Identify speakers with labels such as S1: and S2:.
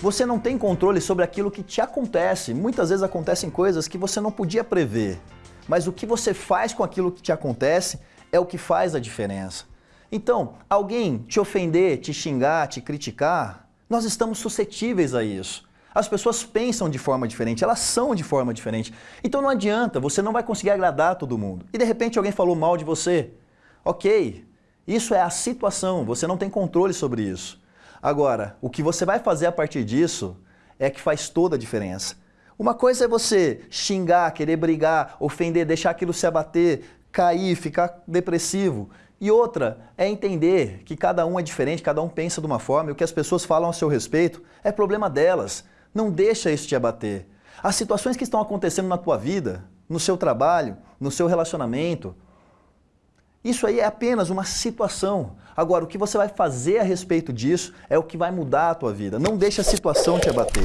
S1: Você não tem controle sobre aquilo que te acontece. Muitas vezes acontecem coisas que você não podia prever. Mas o que você faz com aquilo que te acontece é o que faz a diferença. Então, alguém te ofender, te xingar, te criticar, nós estamos suscetíveis a isso. As pessoas pensam de forma diferente, elas são de forma diferente. Então não adianta, você não vai conseguir agradar todo mundo. E de repente alguém falou mal de você. Ok, isso é a situação, você não tem controle sobre isso. Agora, o que você vai fazer a partir disso é que faz toda a diferença. Uma coisa é você xingar, querer brigar, ofender, deixar aquilo se abater, cair, ficar depressivo. E outra é entender que cada um é diferente, cada um pensa de uma forma e o que as pessoas falam a seu respeito é problema delas. Não deixa isso te abater. As situações que estão acontecendo na tua vida, no seu trabalho, no seu relacionamento, isso aí é apenas uma situação. Agora, o que você vai fazer a respeito disso é o que vai mudar a tua vida. Não deixe a situação te abater.